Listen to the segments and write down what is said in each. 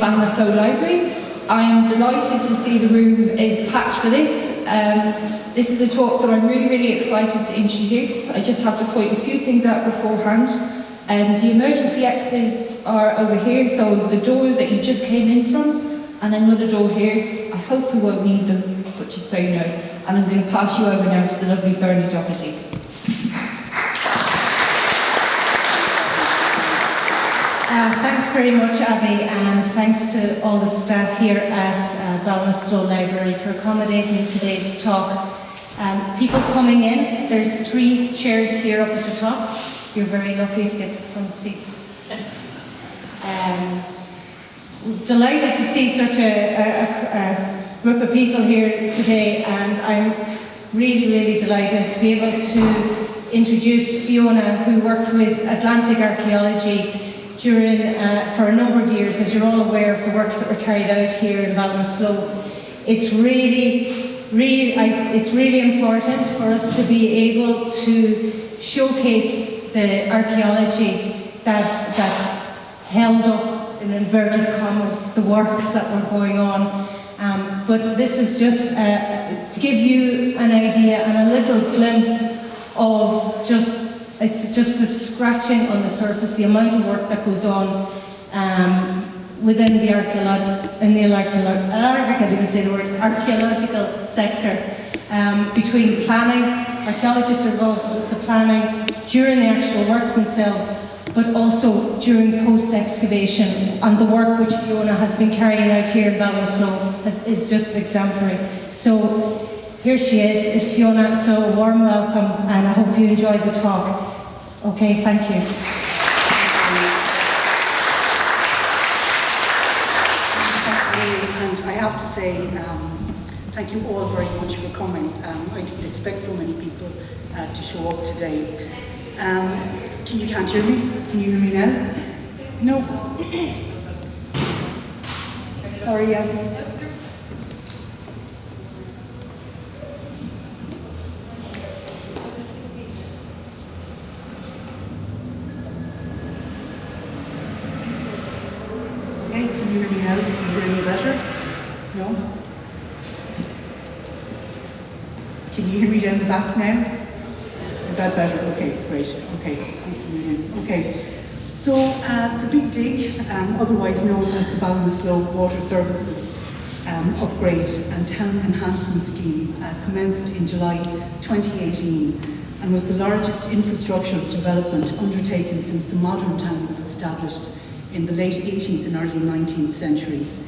Bangor Soul Library. I am delighted to see the room is packed for this. Um, this is a talk that I'm really, really excited to introduce. I just have to point a few things out beforehand. Um, the emergency exits are over here, so the door that you just came in from, and another door here. I hope you won't need them, but just so you know. And I'm going to pass you over now to the lovely Bernie Doherty. Uh, thanks very much, Abby, and thanks to all the staff here at uh, Library for accommodating today's talk. Um, people coming in, there's three chairs here up at the top. You're very lucky to get the front seats. Um, delighted to see such a, a, a, group of people here today, and I'm really, really delighted to be able to introduce Fiona, who worked with Atlantic Archaeology during, uh, for a number of years, as you're all aware of the works that were carried out here in Ballinasloe. It's really, really, I, it's really important for us to be able to showcase the archaeology that, that held up, in inverted commas, the works that were going on. Um, but this is just uh, to give you an idea and a little glimpse of just it's just a scratching on the surface, the amount of work that goes on um, within the archaeological, archaeological, I can't even say the word, archaeological sector. Um, between planning, archaeologists are involved with the planning during the actual works themselves, but also during post-excavation. And the work which Fiona has been carrying out here in Ballinasloe is just exemplary. So here she is, is Fiona, so a warm welcome and I hope you enjoyed the talk. Okay, thank you. And I have to say, um, thank you all very much for coming. Um, I didn't expect so many people uh, to show up today. Um, can you can't hear me? Can you hear me now? No. Sorry. Back now? Is that better? Okay, great. Okay, thanks. Okay, so uh, the Big Dig, um, otherwise known as the Ballinasloe Slope Water Services um, Upgrade and Town Enhancement Scheme, uh, commenced in July 2018 and was the largest infrastructure development undertaken since the modern town was established in the late 18th and early 19th centuries.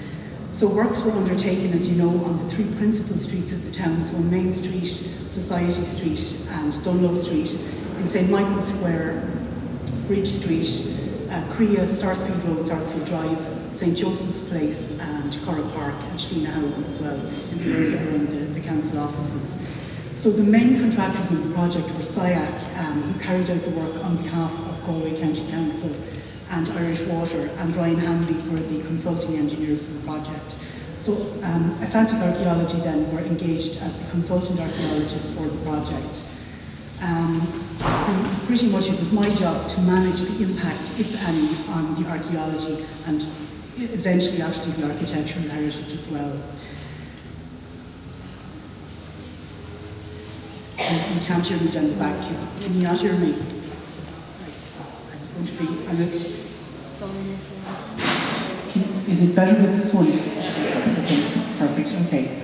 So works were undertaken, as you know, on the three principal streets of the town, so on Main Street, Society Street and Dunlo Street, in St Michael's Square, Bridge Street, uh, Creagh, Sarsfield Road, Sarsfield Drive, St Joseph's Place and Curragh Park and Howard as well, in the area around the, the council offices. So the main contractors in the project were SIAC, um, who carried out the work on behalf of Galway County Council, and Irish Water, and Ryan Hanley were the consulting engineers for the project. So um, Atlantic Archaeology then were engaged as the consultant archaeologists for the project. Um, and pretty much it was my job to manage the impact, if any, on the archaeology and eventually actually the architectural heritage as well. You can't hear me down the back. Can you not hear me? To be, and it, is it better with this one? Okay, perfect, okay.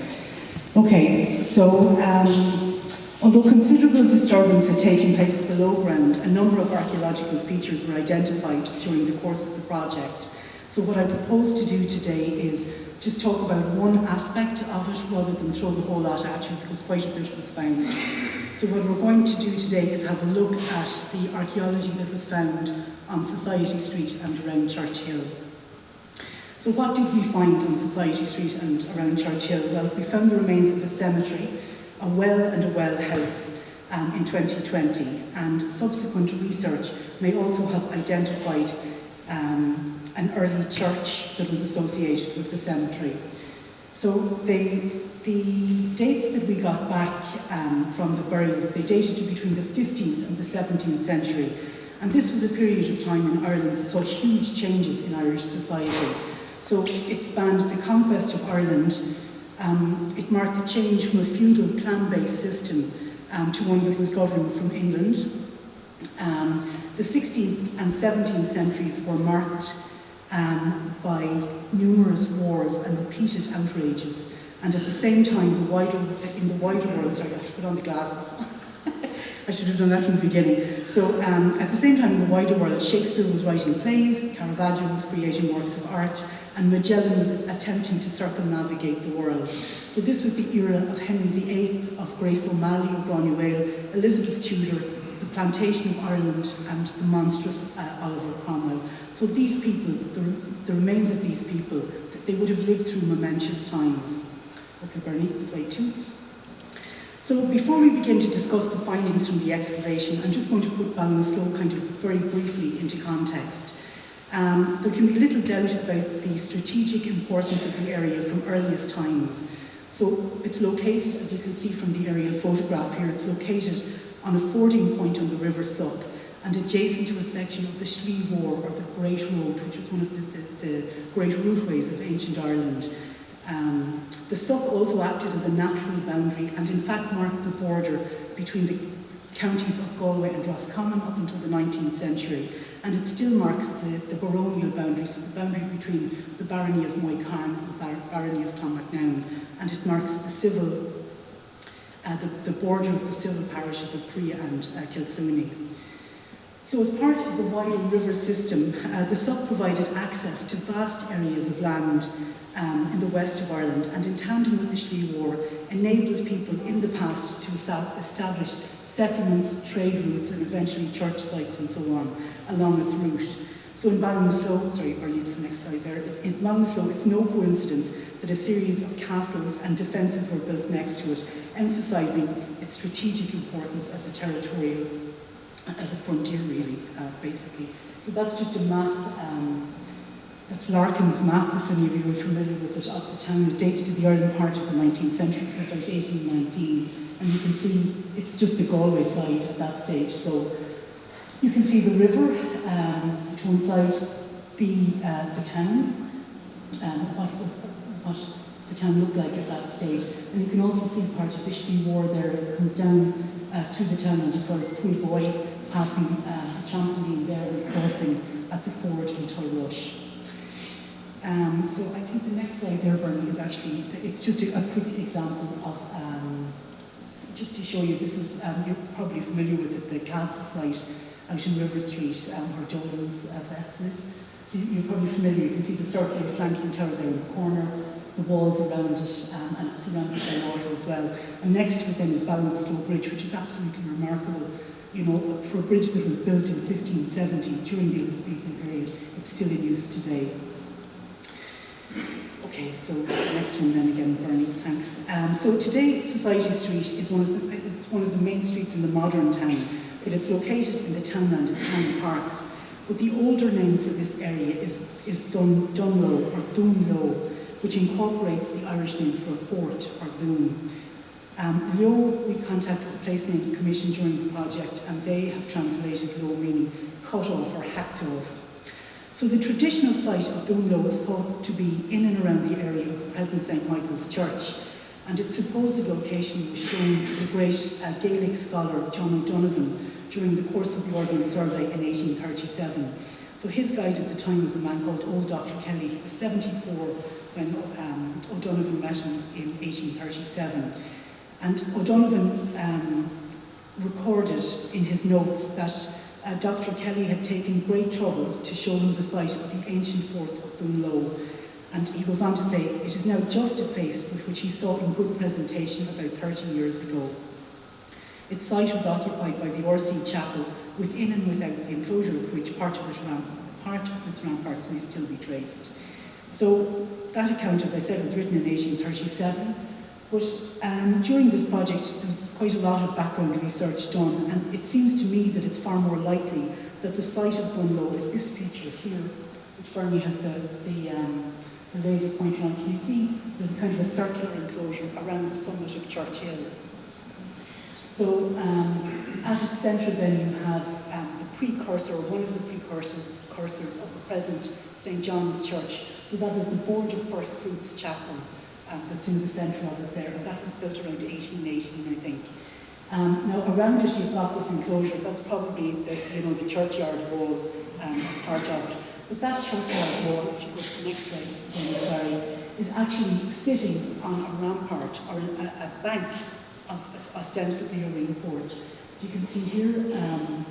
Okay, so um, although considerable disturbance had taken place below ground, a number of archaeological features were identified during the course of the project. So what I propose to do today is just talk about one aspect of it rather than throw the whole lot at you because quite a bit was found. So what we're going to do today is have a look at the archaeology that was found on Society Street and around Church Hill. So what did we find on Society Street and around Church Hill? Well, we found the remains of a cemetery, a well and a well house um, in 2020, and subsequent research may also have identified um, an early church that was associated with the cemetery. So they, the dates that we got back um, from the burials, they dated to between the 15th and the 17th century. And this was a period of time in Ireland that saw huge changes in Irish society. So it spanned the conquest of Ireland. Um, it marked the change from a feudal clan-based system um, to one that was governed from England. Um, the 16th and 17th centuries were marked um, by numerous wars and repeated outrages. And at the same time, the wider, in the wider world, sorry, I should put on the glasses. I should have done that from the beginning. So um, at the same time, in the wider world, Shakespeare was writing plays, Caravaggio was creating works of art, and Magellan was attempting to circumnavigate the world. So this was the era of Henry VIII, of Grace O'Malley of Granuaile, Elizabeth Tudor, the plantation of Ireland, and the monstrous uh, Oliver Cromwell. So these people, the, the remains of these people, they would have lived through momentous times. Okay, Bernie, slide two. So before we begin to discuss the findings from the excavation, I'm just going to put Ballinasloe kind of very briefly into context. Um, there can be little doubt about the strategic importance of the area from earliest times. So it's located, as you can see from the aerial photograph here, it's located on a fording point on the River Suck and adjacent to a section of the Slí Mhór, or the Great Road, which was one of the, the, the great routeways of ancient Ireland. Um, the Suck also acted as a natural boundary and in fact marked the border between the counties of Galway and Roscommon up until the 19th century. And it still marks the, the baronial boundary, so the boundary between the barony of Moycarn and the bar barony of Clonmacnown. And it marks the civil, uh, the, the border of the civil parishes of Prea and uh. So as part of the wider river system, uh, the Suck provided access to vast areas of land um, in the west of Ireland and in tandem with the Slí Mhór enabled people in the past to establish settlements, trade routes and eventually church sites and so on along its route. So in Ballinasloe, sorry, or it's the next slide there, in Ballinasloe it's no coincidence that a series of castles and defences were built next to it, emphasising its strategic importance as a territorial, as a frontier really, uh, basically. So that's just a map um, that's Larkin's map, if any of you are familiar with it, of the town. It dates to the early part of the 19th century, so about 1819. And you can see it's just the Galway side at that stage. So you can see the river um, to one side, the, uh, the town, um, what, was, what the town looked like at that stage. And you can also see part of Slí Mhór there. It comes down uh, through the town and as far as Poolboy, passing uh, Champlain and crossing at the ford in Tulrush. Um, so I think the next slide there, Bernie, is actually, it's just a, a quick example of, um, just to show you, this is, um, you're probably familiar with it, the castle site out in River Street, um, where Dolan's uh, is. So you're probably familiar, you can see the circular flanking tower there in the corner, the walls around it, um, and it's surrounded by water as well. And next to it then is Ballinasloe Bridge, which is absolutely remarkable. You know, for a bridge that was built in 1570 during the Elizabethan period, it's still in use today. Okay, so next one then again, Bernie, thanks. Um, so today, Society Street is one of the it's one of the main streets in the modern town, but it's located in the townland of Town Parks. But the older name for this area is, is Dun, Dunlo or Dunlo, which incorporates the Irish name for fort or dún. Um, Low, we contacted the Place Names Commission during the project and they have translated Low meaning cut off or hacked off. So the traditional site of Dunlo is thought to be in and around the area of the present St Michael's Church, and its supposed location was shown to the great uh, Gaelic scholar John O'Donovan during the course of the Ordnance Survey in 1837. So his guide at the time was a man called Old Dr. Kelly. He was 74 when um, O'Donovan met him in 1837. And O'Donovan um, recorded in his notes that uh, Dr. Kelly had taken great trouble to show him the site of the ancient fort of Dunlo. And he goes on to say, it is now just effaced, but which he saw in good presentation about 30 years ago. Its site was occupied by the RC Chapel, within and without the enclosure of which part of, it ram part of its ramparts may still be traced. So that account, as I said, was written in 1837, but um, during this project there was quite a lot of background research done, and it seems to me that it's far more likely that the site of Dunlo is this feature here, which Bernie has the, the, um, the laser pointer on. Can you see there's kind of a circular enclosure around the summit of Church Hill. So um, at its centre then you have um, the precursor, one of the precursors cursors of the present St John's Church. So that was the Board of First Fruits Chapel um, that's in the centre of it there, and that was built around 1818, I think. Um, now around it you've got this enclosure, that's probably the, you know, the churchyard wall um, part of it. But that churchyard wall, if you go to the next slide, I'm sorry, is actually sitting on a rampart or a, a bank of ostensibly a ring fort. So you can see here, um,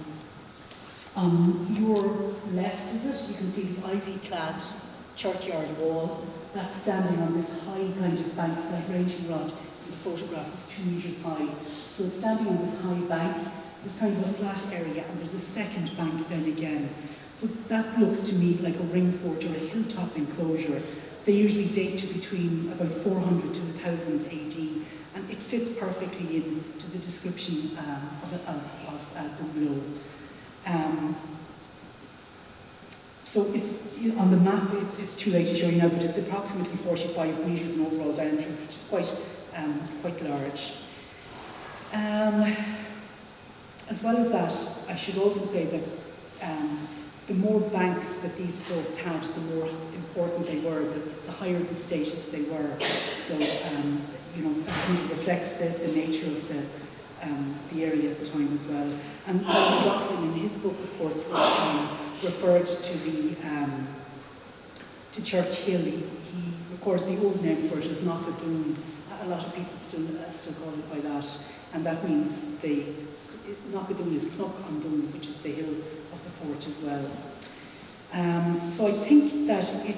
on your left, is it? You can see the ivy-clad churchyard wall that's standing on this high kind of bank, that ranging rod in the photograph is two metres high. So it's standing on this high bank, there's kind of a flat area, and there's a second bank then again. So that looks to me like a ring fort or a hilltop enclosure. They usually date to between about 400 to 1000 AD, and it fits perfectly into the description um, of, of, of uh, the below. Um, so it's you know, on the map, it's, it's, too late to show you now, but it's approximately 45 metres in overall diameter, which is quite, um, quite large. Um, as well as that, I should also say that um, the more banks that these forts had, the more important they were, the, the higher the status they were. So, um, you know, of reflects the, the nature of the, um, the area at the time as well. And Rockland, in his book, of course, um, referred to the um, to Church Hill. He, he, of course, the old name for it is Knockadune. A lot of people still uh, still call it by that, and that means the Knockadune is Knock on Dun, which is the hill of the fort as well. Um, so I think that it,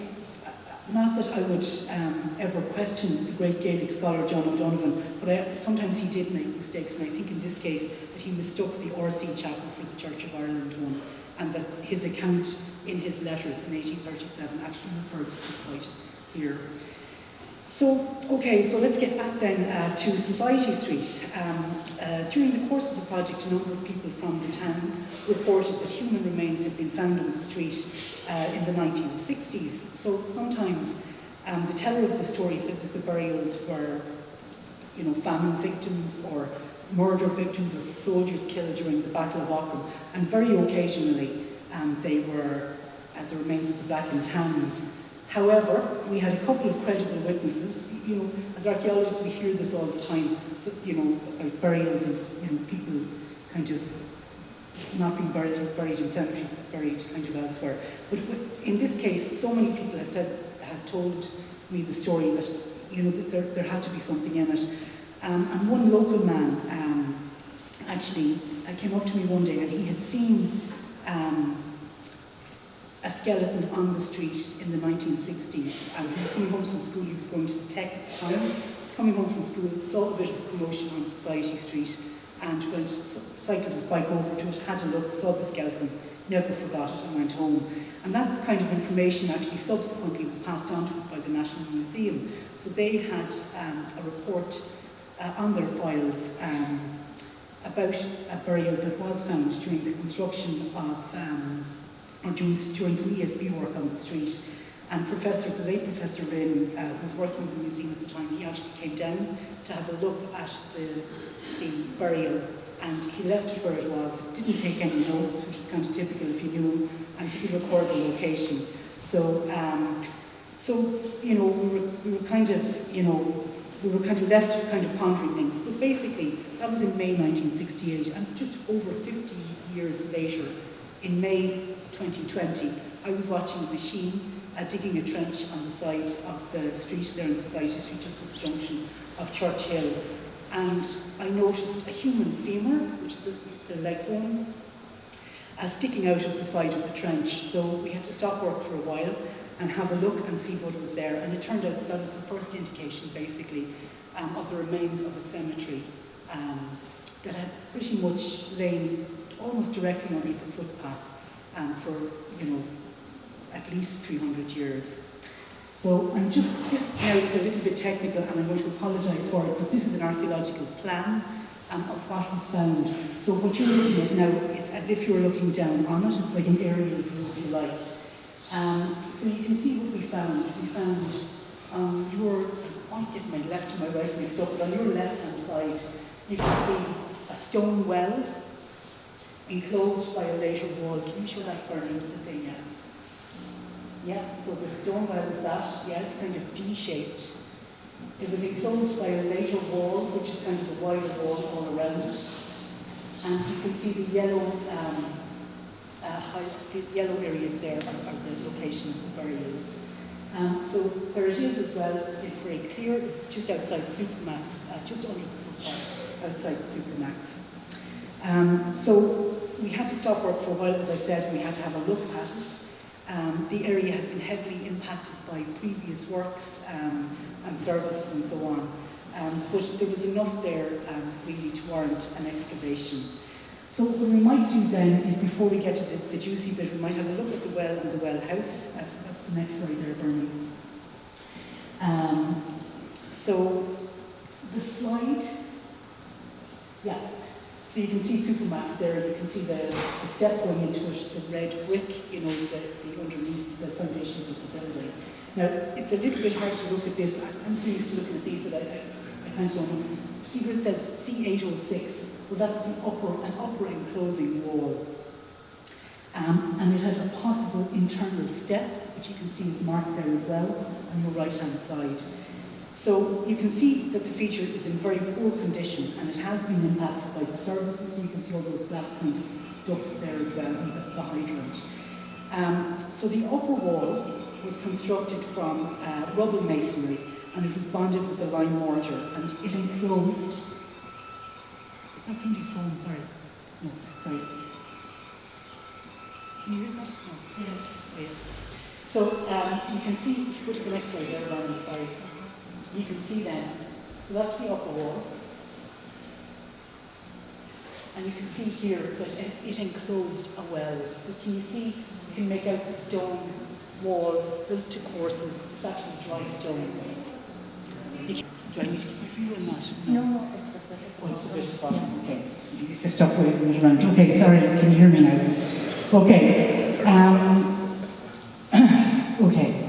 not that I would um, ever question the great Gaelic scholar John O'Donovan, but I, sometimes he did make mistakes, and I think in this case that he mistook the RC chapel for the Church of Ireland one, and that his account in his letters in 1837 actually referred to the site here. So, okay, so let's get back then uh, to Society Street. Um, uh, during the course of the project, a number of people from the town reported that human remains had been found on the street uh, in the 1960s. So sometimes um, the teller of the story said that the burials were, you know, famine victims or murder victims or soldiers killed during the Battle of Aughrim, and very occasionally um, they were at the remains of the Black and Tans However, we had a couple of credible witnesses. You know, as archaeologists, we hear this all the time. So, you know, about burials and you know people kind of not being buried, buried in cemeteries, but buried kind of elsewhere. But in this case, so many people had said, had told me the story that you know that there, there had to be something in it. Um, and one local man um, actually uh, came up to me one day, and he had seen. Um, a skeleton on the street in the 1960s and he was coming home from school, he was going to the tech at the time, he was coming home from school, saw a bit of a commotion on Society Street and went, cycled his bike over to it, had a look, saw the skeleton, never forgot it and went home. And that kind of information actually subsequently was passed on to us by the National Museum. So they had um, a report uh, on their files um, about a burial that was found during the construction of um, or during, doing some ESB work on the street. And Professor, the late Professor Rynne, uh, was working with the museum at the time, he actually came down to have a look at the, the burial and he left it where it was, didn't take any notes, which was kind of typical if you knew him, and didn't record the location. So, um, so you know, we were, we were kind of, you know, we were kind of left kind of pondering things. But basically, that was in May 1968, and just over 50 years later, in May 2020, I was watching a machine uh, digging a trench on the side of the street there in Society Street, just at the junction of Church Hill. And I noticed a human femur, which is a, the leg bone, uh, sticking out of the side of the trench. So we had to stop work for a while and have a look and see what was there. And it turned out that that was the first indication, basically, um, of the remains of a cemetery um, that had pretty much lain almost directly underneath the footpath um, for, you know, at least 300 years. So I'm just, this now is a little bit technical and I'm going to apologise for it, but this is an archaeological plan um, of what was found. So what you're looking at now is as if you're looking down on it, it's like an aerial view if you like. Um, so you can see what we found. We found um, your, I get my left to my right mixed up, but on your left hand side you can see a stone well enclosed by a later wall. Can you show that burning the thing? Yeah. Yeah, so the stone well is that, yeah, it's kind of D-shaped. It was enclosed by a later wall, which is kind of a wider wall all around it. And you can see the yellow, um, uh, high, the yellow areas there are, are the location of the burials. Um, so where it is as well is very clear. It's just outside Supermax, uh, just under the footpath outside Supermax. Um, so we had to stop work for a while, as I said, we had to have a look at it. Um, the area had been heavily impacted by previous works um, and services and so on. Um, but there was enough there um, really to warrant an excavation. So what we might do then is before we get to the, the juicy bit, we might have a look at the well and the well house. That's, that's the next slide there, Bernie. Um, so the slide, yeah. So you can see Supermax there, you can see the, the step going into it, the red brick, you know, is the, the underneath the foundations of the building. Now, it's a little bit hard to look at this. I'm so used to looking at these that I, I, I can't go on. See where it says C806? Well, that's the upper, an upper enclosing wall. Um, and it had a possible internal step, which you can see is marked there as well, on your right-hand side. So you can see that the feature is in very poor condition and it has been impacted by the services. You can see all those black kind ducts there as well and the, the hydrant. Um, so the upper wall was constructed from uh, rubble masonry and it was bonded with a lime mortar and it enclosed. That somebody's phone? Sorry. No, sorry. Can you hear that? No. Yeah. So um, you can see, if you go to the next slide there, Ryan, sorry. You can see then, so that's the upper wall. And you can see here that it, enclosed a well. So can you see, you can make out the stone wall built to courses. It's actually dry stone. Do I need to keep finger on that? No, it's Okay, stop around. Okay, sorry, can you hear me now? Okay, um, okay.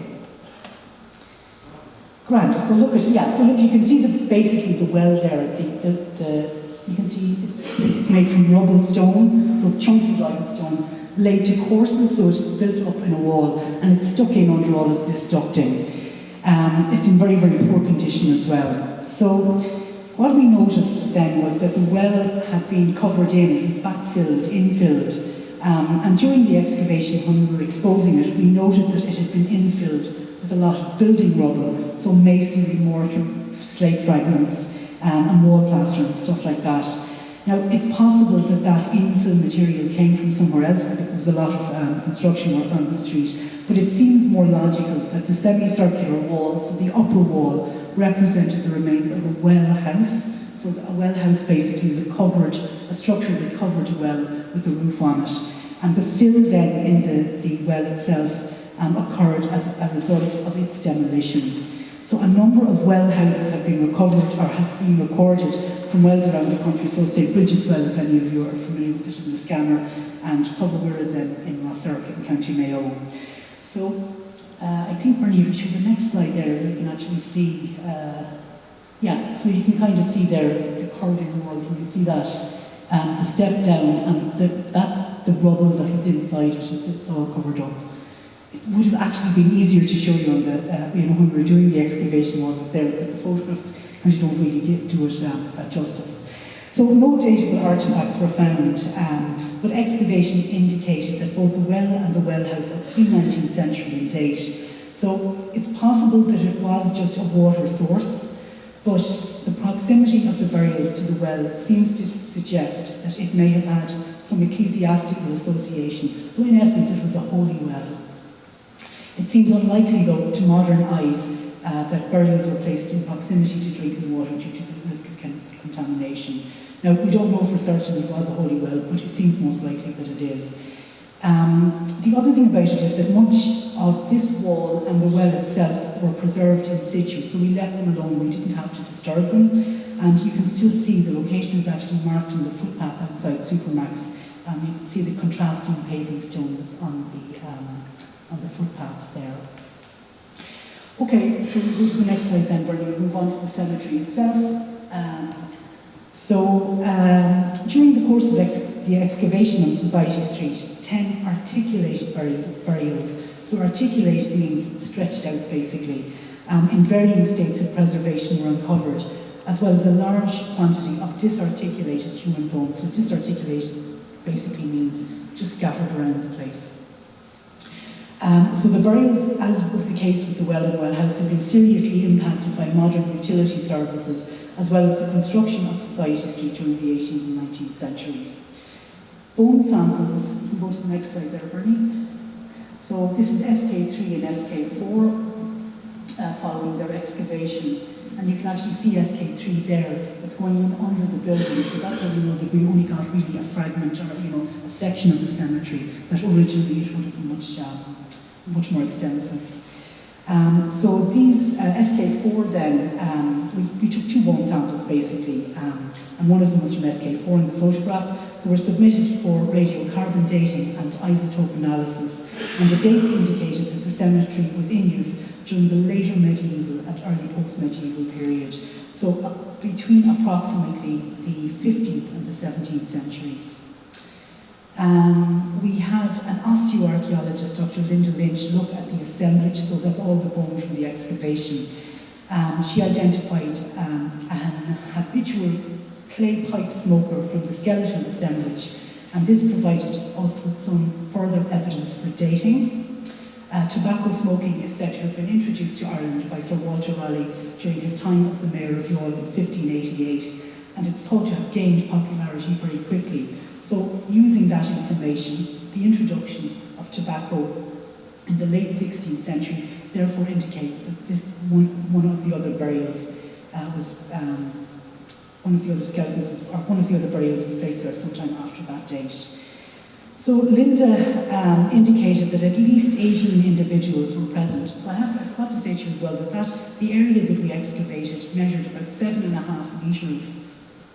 Grant, so look at, yeah, so look, you can see the, basically the well there, the, the, the you can see it's made from rubble and stone, so chunks of limestone, laid to courses, so it's built up in a wall, and it's stuck in under all of this ducting. Um, it's in very, very poor condition as well. So what we noticed then was that the well had been covered in, it was backfilled, infilled, um, and during the excavation when we were exposing it, we noted that it had been infilled with a lot of building rubble, so masonry, mortar, slate fragments, um, and wall plaster and stuff like that. Now, it's possible that that infill material came from somewhere else because there was a lot of um, construction work on the street, but it seems more logical that the semicircular wall, so the upper wall, represented the remains of a well house. So a well house basically is a covered, a structure that covered well with a roof on it. And the fill then in the, the well itself um, occurred as a result of its demolition. So a number of well houses have been recovered or have been recorded from wells around the country. So say Bridget's Well, if any of you are familiar with it in Liscannor, and Tullawirra then in Rossirk in County Mayo. So uh, I think Bernie, if you show the next slide there, you can actually see, uh, yeah, so you can kind of see there the curving wall. Can you see that? Um, the step down, and the, that's the rubble that is inside it. It's, it's all covered up. It would have actually been easier to show you on the, uh, you know, when we were doing the excavation while it was there, because the photographs kind of don't really get, do it um, justice. So no datable artefacts were found, um, but excavation indicated that both the well and the well house are pre-19th century in date. So it's possible that it was just a water source, but the proximity of the burials to the well seems to suggest that it may have had some ecclesiastical association. So in essence, it was a holy well. It seems unlikely, though, to modern eyes, uh, that burials were placed in proximity to drinking water due to the risk of con- contamination. Now, we don't know for certain it was a holy well, but it seems most likely that it is. Um, the other thing about it is that much of this wall and the well itself were preserved in situ, so we left them alone, we didn't have to disturb them, and you can still see the location is actually marked on the footpath outside Supermax. Um, you can see the contrasting paving stones on the, um, on the footpath there. Okay, so we go to the next slide then, Bernie. We'll move on to the cemetery itself. Um, so, um, during the course of ex- the excavation on Society Street, 10 articulated burial- burials So articulated means stretched out basically, um, in varying states of preservation were uncovered, as well as a large quantity of disarticulated human bones. So disarticulated basically means just scattered around the place. Um, so the burials, as was the case with the well and well house, have been seriously impacted by modern utility services, as well as the construction of Society Street during the 18th and 19th centuries. Bone samples, you can go to the next slide there, Bernie. So this is SK3 and SK4 uh, following their excavation. And you can actually see SK3 there. It's going in under the building. So that's how we know that we only got really a fragment or, you know, a section of the cemetery that originally it would have been much, um, much more extensive. Um, so these uh, SK4 then, um, we, we, took two bone samples basically, um, and one of them was from SK4 in the photograph. They were submitted for radiocarbon dating and isotope analysis, and the dates indicated that the cemetery was in use during the later medieval and early post-medieval period, so uh, between approximately the 15th and the 17th centuries. Um, we had an osteoarchaeologist, Dr. Linda Lynch, look at the assemblage, so that's all the bone from the excavation. Um, she identified um, an habitual clay pipe smoker from the skeletal assemblage, and this provided us with some further evidence for dating. Uh, tobacco smoking is said to have been introduced to Ireland by Sir Walter Raleigh during his time as the Mayor of Youghal in 1588, and it's thought to have gained popularity very quickly. So using that information, the introduction of tobacco in the late 16th century therefore indicates that this one, one of the other burials uh, was, um, one of the other skeletons, or one of the other burials was placed there sometime after that date. So Linda um, indicated that at least 18 individuals were present. So I, have, I forgot to say to you as well that, that the area that we excavated measured about seven and a half metres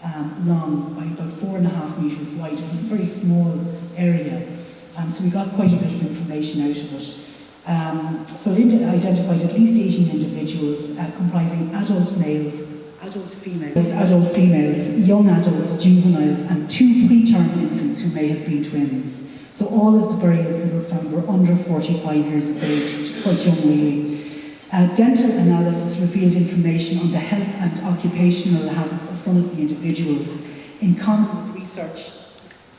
um, long by about four and a half metres wide. It was a very small area, um, so we got quite a bit of information out of it. Um, so Linda identified at least 18 individuals uh, comprising adult males, adult females, adult females, young adults, juveniles, and two preterm infants who may have been twins. So all of the burials that were found were under 45 years of age, which is quite young really. Uh, dental analysis revealed information on the health and occupational habits of some of the individuals in common with research.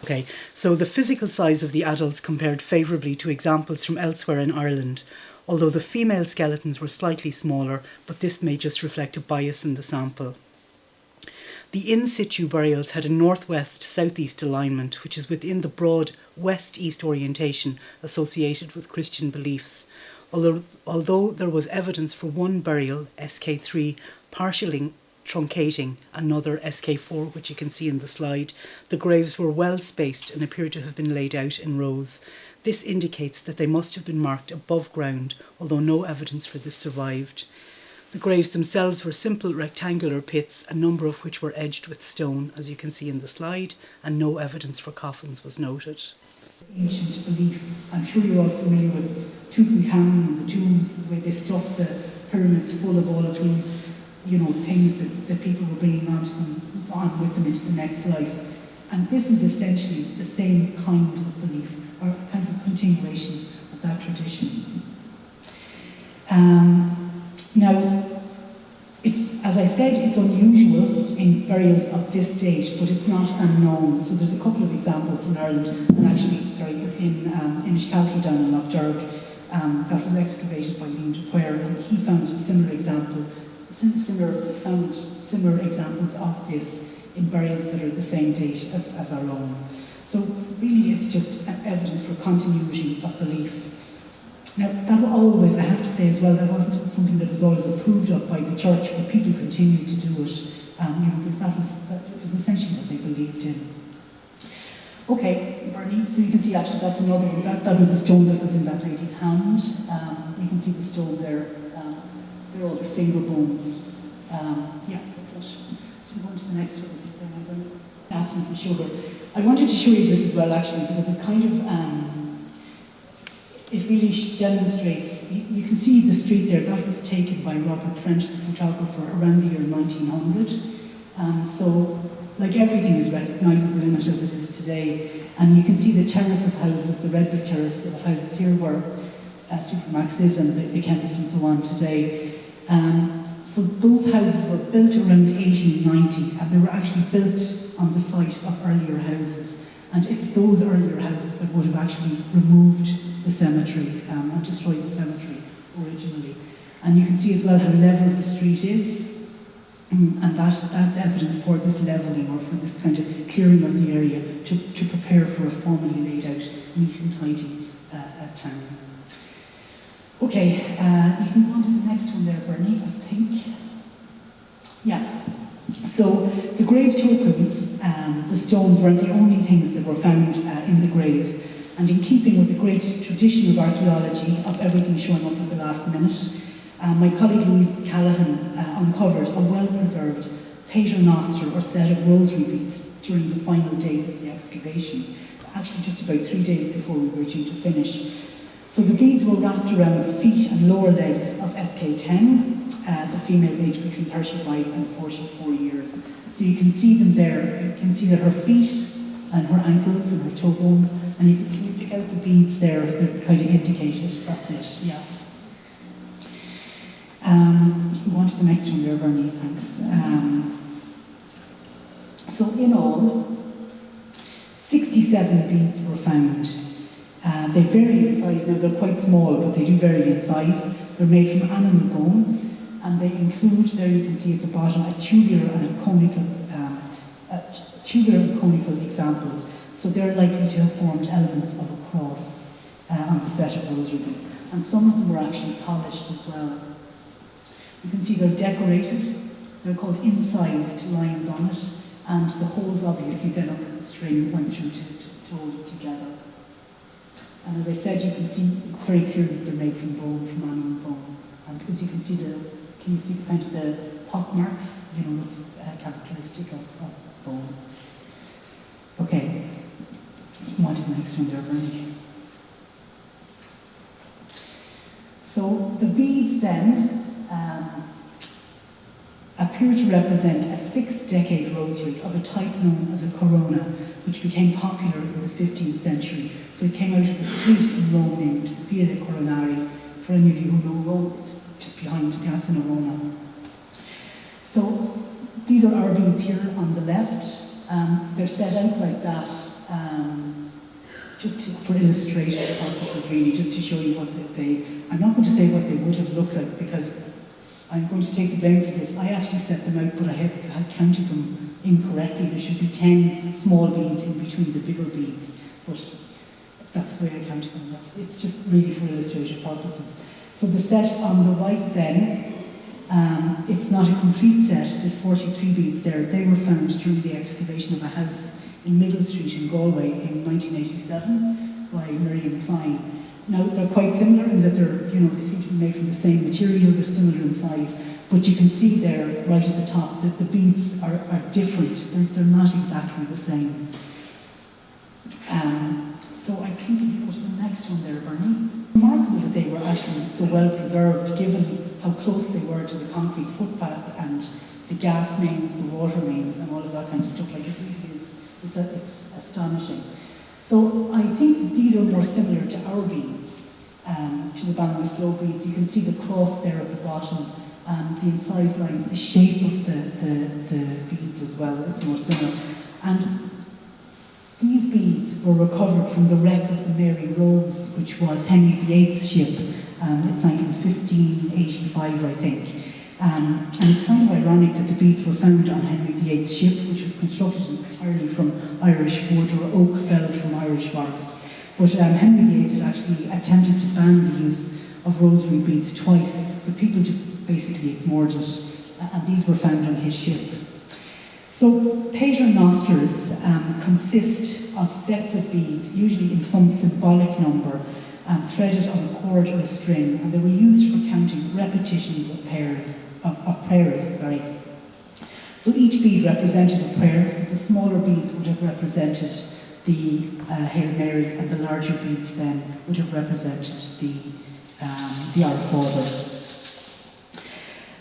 Okay, so the physical size of the adults compared favourably to examples from elsewhere in Ireland, although the female skeletons were slightly smaller, but this may just reflect a bias in the sample. The in situ burials had a northwest southeast alignment, which is within the broad west east orientation associated with Christian beliefs. Although, although there was evidence for one burial, SK3, partially truncating another SK4, which you can see in the slide, the graves were well spaced and appear to have been laid out in rows. This indicates that they must have been marked above ground, although no evidence for this survived. The graves themselves were simple rectangular pits, a number of which were edged with stone, as you can see in the slide, and no evidence for coffins was noted. Ancient belief, I'm sure you're all familiar with Tutankhamun and the tombs, where they stuffed the pyramids full of all of these, you know, things that, that people were bringing on, them, on with them into the next life. And this is essentially the same kind of belief, or kind of a continuation of that tradition. Um, now, I said, it's unusual in burials of this date, but it's not unknown. So there's a couple of examples in Ireland, and actually, sorry, in um, down in Lough um, that was excavated by Liam Duquare, and he found a similar example, similar, found similar examples of this in burials that are the same date as, as our own. So really it's just evidence for continuity of belief now, that always, I have to say as well, that wasn't something that was always approved of by the church, but people continued to do it, um, you know, because that was, that was essentially what they believed in. Okay, Bernie, so you can see actually that's another that, that was the stone that was in that lady's hand. Um, you can see the stone there, um, they're all the finger bones. Um, yeah, that's it. So we go on to the next one. Absence of sugar. I wanted to show you this as well actually because it kind of um, it really demonstrates, you, can see the street there, that was taken by Robert French, the photographer, around the year 1900. Um, so, like everything is recognisable in it as it is today. And you can see the terrace of houses, the red brick terrace of houses here were uh, Supermaxes and the, the chemist and so on today. Um, so those houses were built around 1890 and they were actually built on the site of earlier houses. And it's those earlier houses that would have actually removed the cemetery um, and destroyed the cemetery originally. And you can see as well how level the street is. Mm, And that, that's evidence for this levelling or for this kind of clearing of the area to, to prepare for a formally laid out, neat and tidy uh, uh, town. Okay, uh, you can go on to the next one there, Bernie, I think. Yeah. So the grave tokens, um, the stones weren't the only things that were found uh, in the graves. And in keeping with the great tradition of archaeology, of everything showing up at the last minute, uh, my colleague Louise Callahan uh, uncovered a well-preserved paternoster or set of rosary beads during the final days of the excavation, actually just about three days before we were due to finish. So the beads were wrapped around the feet and lower legs of SK10, uh, the female aged between 35 and 44 years. So you can see them there. You can see that her feet and her ankles and her toe bones, and you can, can you pick out the beads there that kind of indicate it. That's it, yeah. Um, you on to the next one there, Bernie, thanks. Um, so in all, 67 beads were found. Uh, they vary in size. Now they're quite small, but they do vary in size. They're made from animal bone, and they include, there you can see at the bottom, a tubular and a conical, um, a t- conical examples. So they're likely to have formed elements of a cross uh, on the set of rosary ribbons. And some of them were actually polished as well. You can see they're decorated. They're called incised lines on it, and the holes obviously then in the string went through to, to, to hold it together. And as I said, you can see it's very clear that they're made from bone, from animal bone. And because you can see the, can you see kind of the pock marks? You know, it's uh, characteristic of, of bone. Okay, the there, Bernie. So the beads then um, appear to represent a six-decade rosary of a type known as a corona, which became popular in the 15th century. So it came out of a street in Rome named Via de Coronari. For any of you who know Rome, it's just behind Piazza Navona. So these are our beads here on the left. Um, they're set out like that um, just to, for illustrative purposes, really, just to show you what they. I'm not going to say what they would have looked like because I'm going to take the blame for this. I actually set them out, but I had, had counted them incorrectly. There should be 10 small beads in between the bigger beads, but that's the way I counted them. That's, it's just really for illustrative purposes. So the set on the right then, um, it's not a complete set. There's 43 beads there. They were found during the excavation of a house in Middle Street in Galway in 1987 by Miriam Clyne. Now, they're quite similar in that they're, you know, they seem to be made from the same material, they're similar in size, but you can see there, right at the top, that the beads are, are different. They're, they're not exactly the same. Um, so I think can go to the next one there, Bernie. Remarkable that they were actually so well preserved, given how close they were to the concrete footpath and the gas mains, the water mains, and all of that kind of stuff. Like it's, it's astonishing. So I think these are more similar to our beads, um, to the Ballinasloe beads. You can see the cross there at the bottom, and the incised lines, the shape of the, the, the beads as well, it's more similar. And these beads were recovered from the wreck of the Mary Rose, which was Henry VIII's ship. Um, it sank in 1585, I think. Um, and it's kind of ironic that the beads were found on Henry VIII's ship, which was constructed entirely from Irish wood or oak felled from Irish forests. But um, Henry VIII had actually attempted to ban the use of rosary beads twice, but people just basically ignored it. And these were found on his ship. So paternosters um, consist of sets of beads, usually in some symbolic number, um, threaded on a cord or a string, and they were used for counting repetitions of pairs, of, of prayers, sorry. So each bead represented a prayer, so the smaller beads would have represented the uh, Hail Mary, and the larger beads then would have represented the, um, the Our Father.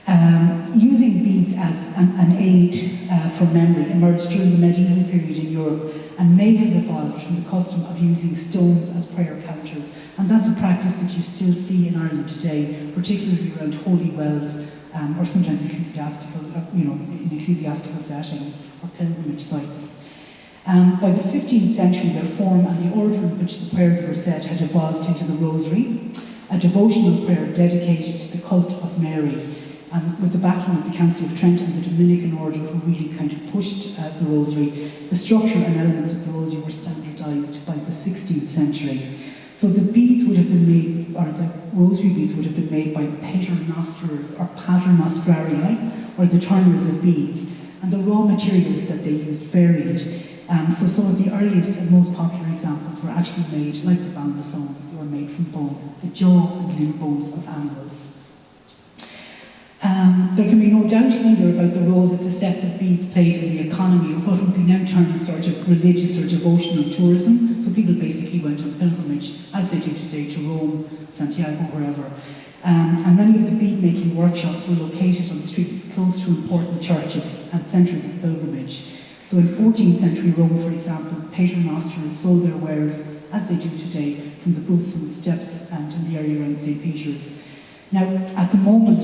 Um, using beads as an, an aid uh, for memory emerged during the medieval period in Europe and may have evolved from the custom of using stones as prayer counters. And that's a practice that you still see in Ireland today, particularly around holy wells um, or sometimes ecclesiastical, uh, you know, in ecclesiastical settings or pilgrimage sites. Um, by the 15th century, their form and the order in which the prayers were said had evolved into the Rosary, a devotional prayer dedicated to the cult of Mary, and with the backing of the Council of Trent and the Dominican Order, who really kind of pushed uh, the Rosary, the structure and elements of the Rosary were standardised by the 16th century. So the beads would have been made, or the rosary beads would have been made by paternosterers or paternostrarii, or the turners of beads. And the raw materials that they used varied. Um, so some of the earliest and most popular examples were actually made, like the bamba stones, they were made from bone, the jaw and limb bones of animals. Um, there can be no doubt either about the role that the sets of beads played in the economy of what would be now termed as sort of religious or devotional tourism. So people basically went on pilgrimage, they today, to Rome, Santiago, wherever. Um, and many of the bead making workshops were located on streets close to important churches and centres of pilgrimage. So in 14th century Rome, for example, paternosterers sold their wares, as they do today, from the booths and the steps and in the area around St. Peter's. Now, at the moment,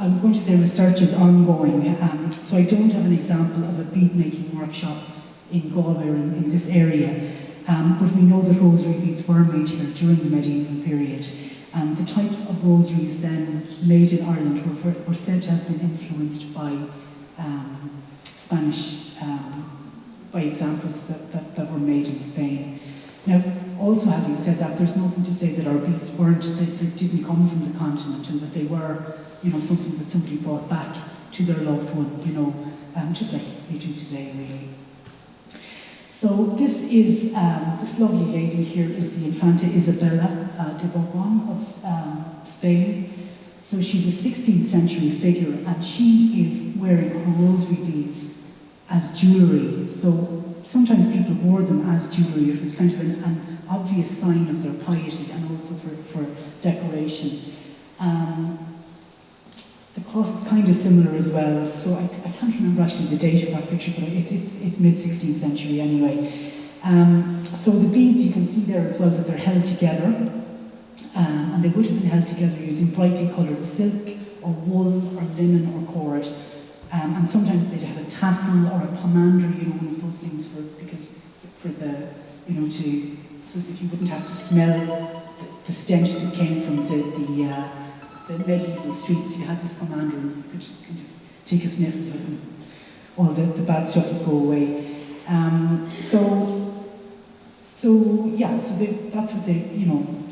I'm going to say research is ongoing, um, so I don't have an example of a bead making workshop in Galway or in, in this area, um, but we know that rosary beads were made here during the medieval period. And the types of rosaries then made in Ireland were, were said to have been influenced by um, Spanish, um, by examples that, that, that were made in Spain. Now, also having said that, there's nothing to say that our beads weren't, that they didn't come from the continent and that they were you know, something that somebody brought back to their loved one, you know, um, just like we do today, really. So this is, um, this lovely lady here is the Infanta Isabella uh, de Bourbon of um, Spain. So she's a 16th century figure and she is wearing her rosary beads as jewellery. So sometimes people wore them as jewellery. It was kind of an, an obvious sign of their piety and also for, for decoration. Um, cross is kind of similar as well, so I, I can't remember actually the date of that picture, but it, it's, it's mid-16th century anyway. Um, so the beads you can see there as well that they're held together, um, and they would have been held together using brightly coloured silk or wool or linen or cord. Um, and sometimes they'd have a tassel or a pomander, you know, one of those things for because for the you know to so that you wouldn't have to smell the, the stench that came from the the uh, the medieval streets, you had this pomander and you could kind of take a sniff of it and all the, the bad stuff would go away. Um, so, so yeah, so they, that's what they, you know,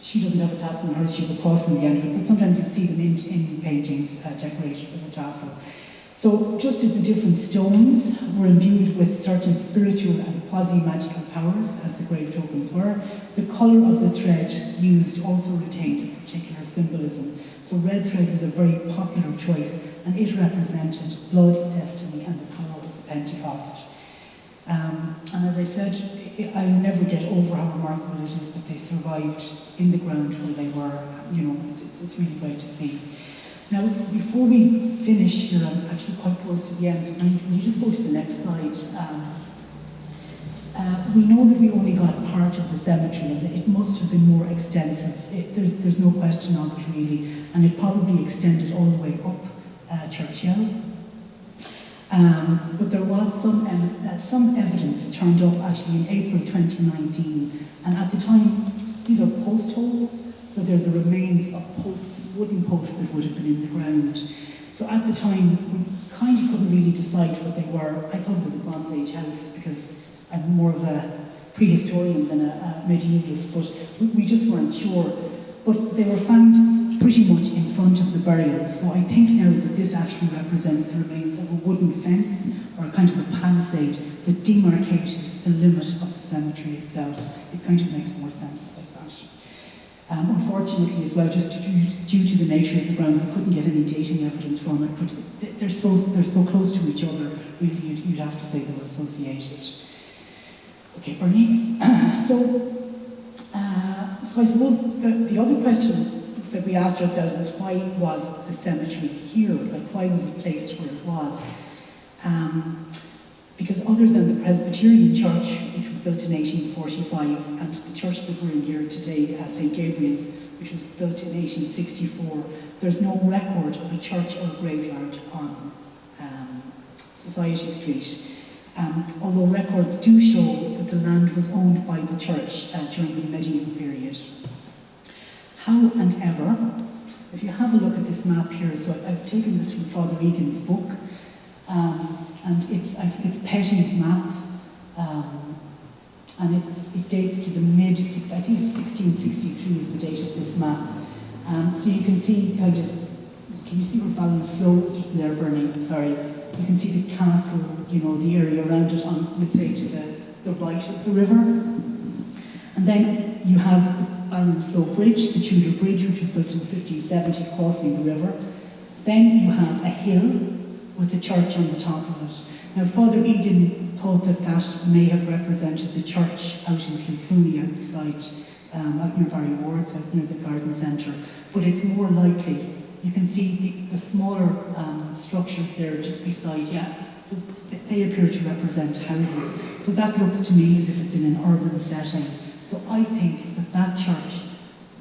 she doesn't have a tassel on hers, she's a cross in the end but sometimes you'd see them in, in paintings uh, decorated with a tassel. So just as the different stones were imbued with certain spiritual and quasi-magical powers, as the grave tokens were, the colour of the thread used also retained a particular symbolism. So red thread was a very popular choice, and it represented blood, destiny, and the power of the Pentecost. Um, and as I said, I'll never get over how remarkable it is that they survived in the ground where they were. You know, it's, it's really great to see. Now, before we finish here, I'm actually quite close to the end, so can you just go to the next slide? Um, uh, we know that we only got part of the cemetery and it must have been more extensive. It, there's, there's no question of it really, and it probably extended all the way up uh, Church Hill. Um, but there was some, uh, some evidence turned up actually in April 2019, and at the time, these are post holes, so they're the remains of posts, wooden posts that would have been in the ground. So at the time, we kind of couldn't really decide what they were. I thought it was a Bronze Age house because I'm more of a prehistorian than a, a medievalist, but we, we just weren't sure. But they were found pretty much in front of the burials, so I think now that this actually represents the remains of a wooden fence or a kind of a palisade that demarcated the limit of the cemetery itself. It kind of makes more sense. Um, unfortunately as well, just due, due, to the nature of the ground, we couldn't get any dating evidence from it, but they're so, they're so close to each other, really you'd, you'd have to say they were associated. Okay, Bernie. so, uh, so I suppose the, the other question that we asked ourselves is why was the cemetery here? Like, why was it placed where it was? Um, because other than the Presbyterian Church, which was built in 1845, and the church that we're in here today, uh, St. Gabriel's, which was built in 1864, there's no record of a church or graveyard on um, Society Street. Um, although records do show that the land was owned by the church uh, during the medieval period. How and ever, if you have a look at this map here, so I've taken this from Father Egan's book, um, and it's, I think it's Petty's map, um, and it dates to the mid, six, I think it's 1663 is the date of this map. Um, so you can see kind of, can you see where Ballinasloe is there Bernie? Sorry. You can see the castle, you know, the area around it on, let's say, to the, the right of the river. And then you have the Ballinasloe Bridge, the Tudor Bridge, which was built in 1570, crossing the river. Then you have a hill with the church on the top of it. Now, Father Egan thought that that may have represented the church out in Kilclooney, beside, um, out near Barry Wards, out near the garden centre. But it's more likely, you can see the, the smaller um, structures there just beside, yeah, so they appear to represent houses. So that looks to me as if it's in an urban setting. So I think that that church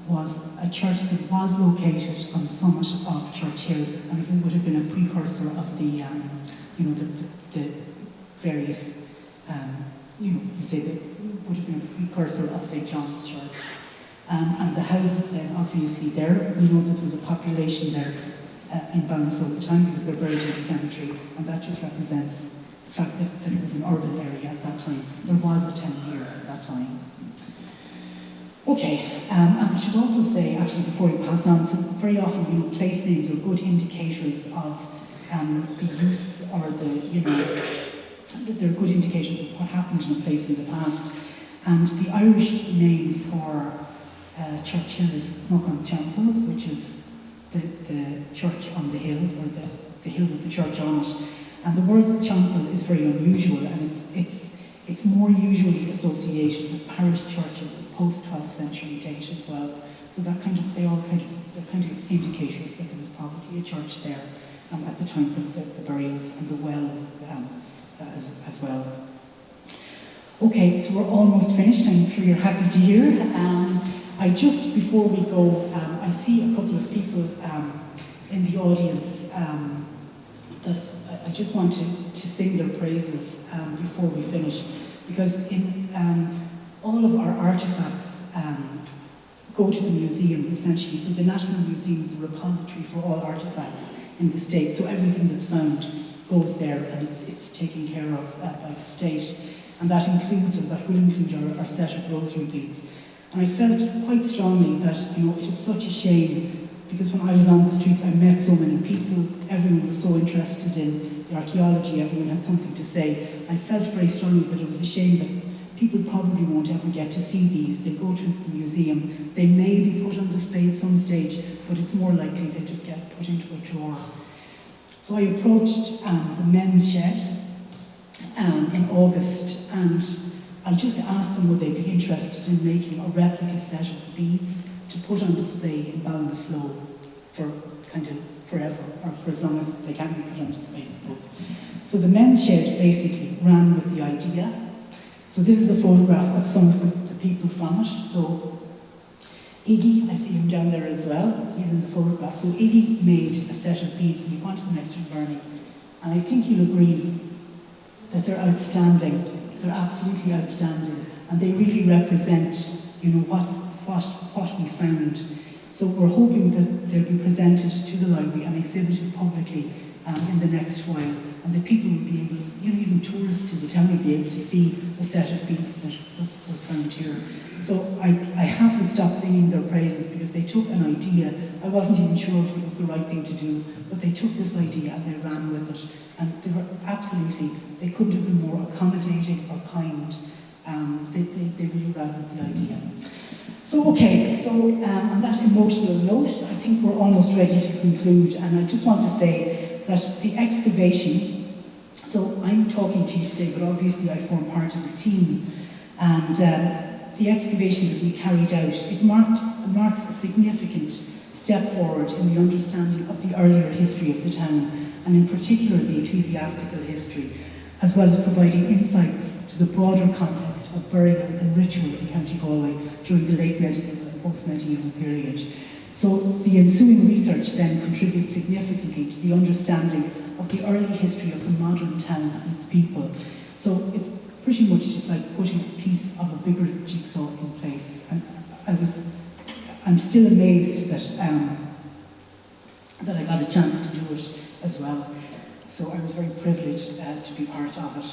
was a church that was located on the summit of Church Hill, and it would have been a precursor of the, um, you know, the, the, various, um, you know, you'd say that would have been a precursor of St. John's Church. Um, and the houses then, obviously, there, we know that there was a population there uh, in Ballinasloe the time because they're buried in the cemetery, and that just represents the fact that, that it was an urban area at that time. There was a town here at that time. Okay, um, and I should also say, actually, before we pass on, so very often, you know, place names are good indicators of um, the use or the, you know, they're good indicators of what happened in a place in the past. And the Irish name for uh, Church Hill is Muckan Temple, which is the, the church on the hill, or the, the hill with the church on it. And the word temple is very unusual, and it's, it's, it's more usually associated with parish churches post-12th century date as well. So that kind of, they all kind of, they're kind of indicators that there was probably a church there um, at the time of the, the, burials and the well um, as, as well. Okay, so we're almost finished. I'm sure you're happy to hear. Um, I just, before we go, um, I see a couple of people um, in the audience that I just want to, to sing their praises before we finish. Because in all of our artifacts um, go to the museum, essentially. So the National Museum is the repository for all artifacts in the state. So everything that's found goes there and it's, it's taken care of uh, by the state. And that includes, or that will include our, our set of rosary beads. And I felt quite strongly that, you know, it is such a shame because when I was on the streets, I met so many people. Everyone was so interested in the archaeology. Everyone had something to say. I felt very strongly that it was a shame that people probably won't ever get to see these. They go to the museum. They may be put on display at some stage, but it's more likely they just get put into a drawer. So I approached um, the men's shed um, in August and I just asked them would they be interested in making a replica set of the beads to put on display in Ballinasloe for kind of forever, or for as long as they can be put on display, I suppose. So the men's shed basically ran with the idea. So this is a photograph of some of the, people from it. So Iggy, I see him down there as well, he's in the photograph. So Iggy made a set of beads and he wanted them extra burning. And I think you'll agree that they're outstanding. They're absolutely outstanding. And they really represent, you know, what, what, what we found. So we're hoping that they'll be presented to the library and exhibited publicly um, in the next while. And that people would be able, you know, even tourists to the town would be able to see the set of beads that was, was found here. So I, I haven't stopped singing their praises because they took an idea. I wasn't even sure if it was the right thing to do, but they took this idea and they ran with it. And they were absolutely, they couldn't have been more accommodating or kind. Um, they, they, they really ran with the idea. So, okay, so um, on that emotional note, I think we're almost ready to conclude. And I just want to say that the excavation, so I'm talking to you today, but obviously I form part of the team. And um, the excavation that we carried out, it marked, marks a significant step forward in the understanding of the earlier history of the town, and in particular the ecclesiastical history, as well as providing insights to the broader context of burial and ritual in County Galway during the late medieval and post-medieval period. So the ensuing research then contributes significantly to the understanding of the early history of the modern town and its people. So it's pretty much just like putting a piece of a bigger jigsaw in place. And I was, I'm still amazed that um, that I got a chance to do it as well. So I was very privileged uh, to be part of it.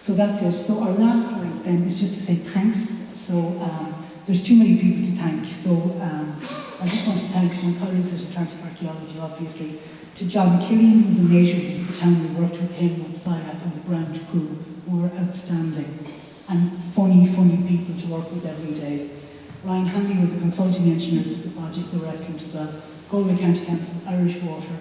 So that's it. So our last slide then is just to say thanks. So um, there's too many people to thank. So um, I just want to thank my colleagues at Atlantic Archaeology, obviously, to John Killian, who's a native of the town. We worked with him with SIAC and the ground crew, who were outstanding and funny, funny people to work with every day. Ryan Hanley were the consulting engineers for the project, they were excellent as well. Galway County Council, Irish Water,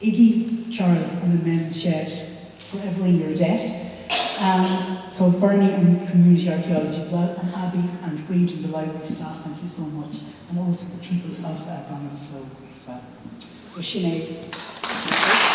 Iggy, Charles and the Men's Shed, forever in your debt. Um, so Bernie and Community Archaeology as well, and Abby and Breed and the library staff, thank you so much. And also the people of uh, Ballinasloe as well. So Sinead.